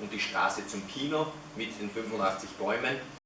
und die Straße zum Kino mit den 85 Bäumen.